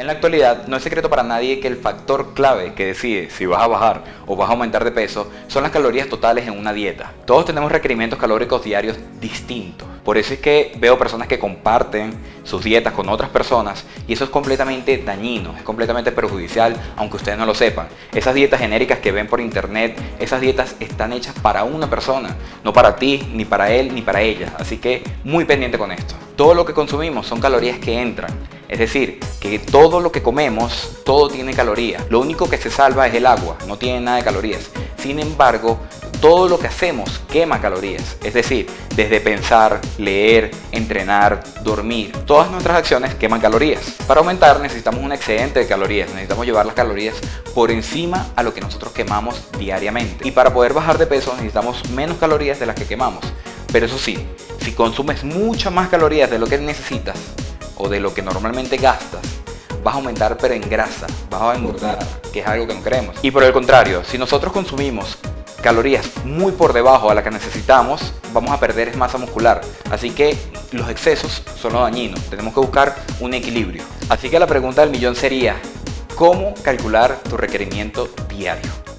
En la actualidad no es secreto para nadie que el factor clave que decide si vas a bajar o vas a aumentar de peso son las calorías totales en una dieta. Todos tenemos requerimientos calóricos diarios distintos. Por eso es que veo personas que comparten sus dietas con otras personas y eso es completamente dañino, es completamente perjudicial aunque ustedes no lo sepan. Esas dietas genéricas que ven por internet, esas dietas están hechas para una persona, no para ti, ni para él, ni para ella. Así que muy pendiente con esto. Todo lo que consumimos son calorías que entran es decir, que todo lo que comemos, todo tiene calorías. Lo único que se salva es el agua, no tiene nada de calorías. Sin embargo, todo lo que hacemos quema calorías. Es decir, desde pensar, leer, entrenar, dormir, todas nuestras acciones queman calorías. Para aumentar necesitamos un excedente de calorías, necesitamos llevar las calorías por encima a lo que nosotros quemamos diariamente. Y para poder bajar de peso necesitamos menos calorías de las que quemamos. Pero eso sí, si consumes muchas más calorías de lo que necesitas, o de lo que normalmente gastas, vas a aumentar pero en grasa, vas a engordar, que es algo que no queremos. Y por el contrario, si nosotros consumimos calorías muy por debajo a la que necesitamos, vamos a perder masa muscular. Así que los excesos son los dañinos, tenemos que buscar un equilibrio. Así que la pregunta del millón sería, ¿cómo calcular tu requerimiento diario?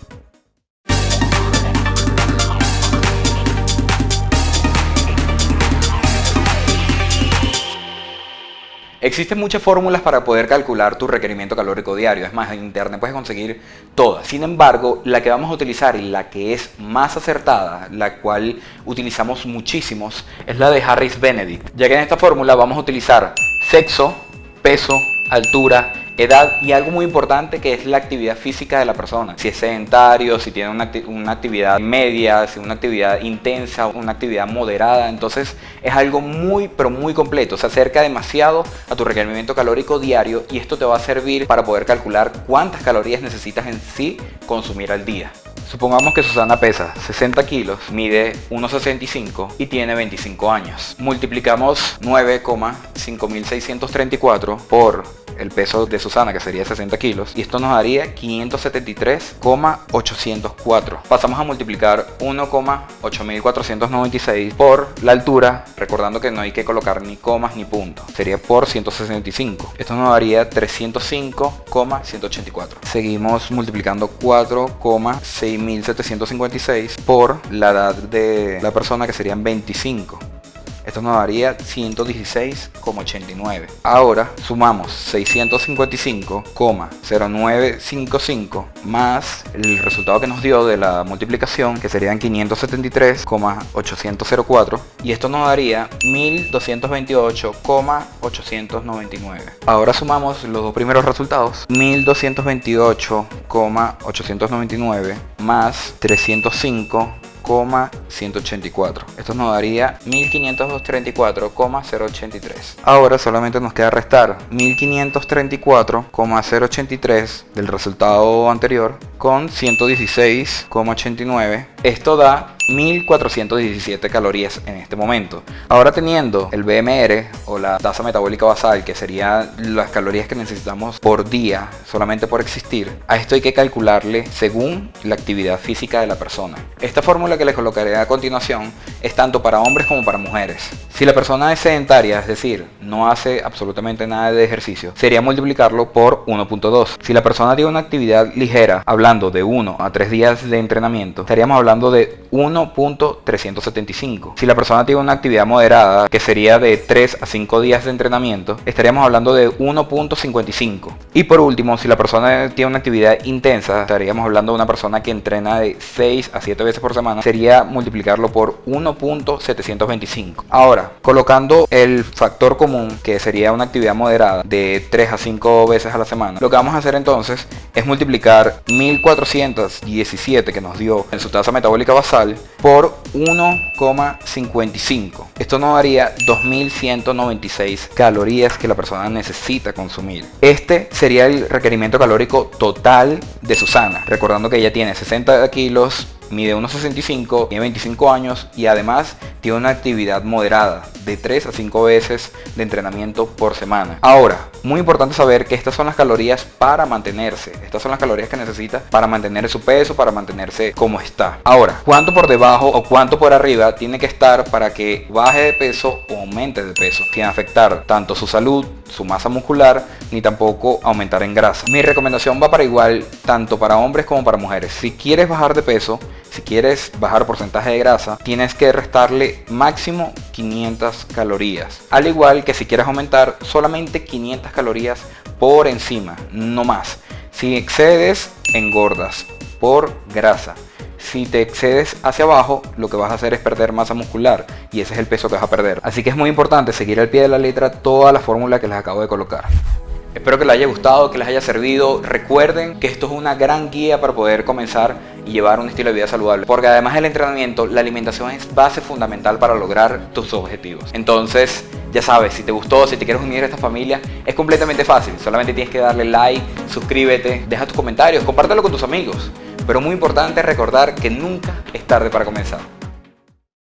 Existen muchas fórmulas para poder calcular tu requerimiento calórico diario, es más, en internet puedes conseguir todas. Sin embargo, la que vamos a utilizar y la que es más acertada, la cual utilizamos muchísimos, es la de Harris Benedict, ya que en esta fórmula vamos a utilizar sexo, peso, altura, edad y algo muy importante que es la actividad física de la persona. Si es sedentario, si tiene una, una, actividad media, si una actividad intensa, una actividad moderada. Entonces es algo muy pero muy completo. Se acerca demasiado a tu requerimiento calórico diario y esto te va a servir para poder calcular cuántas calorías necesitas en sí consumir al día. Supongamos que Susana pesa 60 kilos, mide 1,65 y tiene 25 años. Multiplicamos 9,5634 por el peso de Susana, que sería 60 kilos, y esto nos daría 573,804. Pasamos a multiplicar 1,8496 por la altura, recordando que no hay que colocar ni comas ni puntos, sería por 165. Esto nos daría 305,184. Seguimos multiplicando 4,6756 por la edad de la persona, que serían 25. Esto nos daría 116,89. Ahora sumamos 655,0955 más el resultado que nos dio de la multiplicación que serían 573,804 y esto nos daría 1228,899. Ahora sumamos los dos primeros resultados 1228,899 más 305 184 esto nos daría 1534,083 ahora solamente nos queda restar 1534,083 del resultado anterior con 116,89 esto da 1417 calorías en este momento. Ahora teniendo el BMR o la tasa metabólica basal, que serían las calorías que necesitamos por día solamente por existir, a esto hay que calcularle según la actividad física de la persona. Esta fórmula que les colocaré a continuación es tanto para hombres como para mujeres. Si la persona es sedentaria, es decir, no hace absolutamente nada de ejercicio, sería multiplicarlo por 1.2. Si la persona tiene una actividad ligera, hablando de 1 a 3 días de entrenamiento, estaríamos hablando de 1 1.375. Si la persona tiene una actividad moderada, que sería de 3 a 5 días de entrenamiento, estaríamos hablando de 1.55. Y por último, si la persona tiene una actividad intensa, estaríamos hablando de una persona que entrena de 6 a 7 veces por semana, sería multiplicarlo por 1.725. Ahora, colocando el factor común, que sería una actividad moderada de 3 a 5 veces a la semana, lo que vamos a hacer entonces es multiplicar 1417 que nos dio en su tasa metabólica basal por 1,55. Esto nos daría 2196 calorías que la persona necesita consumir. Este sería el requerimiento calórico total de Susana. Recordando que ella tiene 60 kilos, mide 1,65, tiene 25 años y además tiene una actividad moderada. de 3 a 5 veces de entrenamiento por semana. Ahora, muy importante saber que estas son las calorías para mantenerse. Estas son las calorías que necesita para mantener su peso, para mantenerse como está. Ahora, ¿cuánto por debajo o cuánto por arriba tiene que estar para que baje de peso o aumente de peso? Sin afectar tanto su salud, su masa muscular, ni tampoco aumentar en grasa. Mi recomendación va para igual tanto para hombres como para mujeres. Si quieres bajar de peso, si quieres bajar porcentaje de grasa, tienes que restarle máximo 500 calorías. Al igual que si quieres aumentar solamente 500 calorías por encima, no más. Si excedes, engordas por grasa. Si te excedes hacia abajo, lo que vas a hacer es perder masa muscular y ese es el peso que vas a perder. Así que es muy importante seguir al pie de la letra toda la fórmula que les acabo de colocar. Espero que les haya gustado, que les haya servido. Recuerden que esto es una gran guía para poder comenzar y llevar un estilo de vida saludable. Porque además del entrenamiento, la alimentación es base fundamental para lograr tus objetivos. Entonces, ya sabes, si te gustó, si te quieres unir a esta familia, es completamente fácil. Solamente tienes que darle like, suscríbete, deja tus comentarios, compártelo con tus amigos. Pero muy importante recordar que nunca es tarde para comenzar.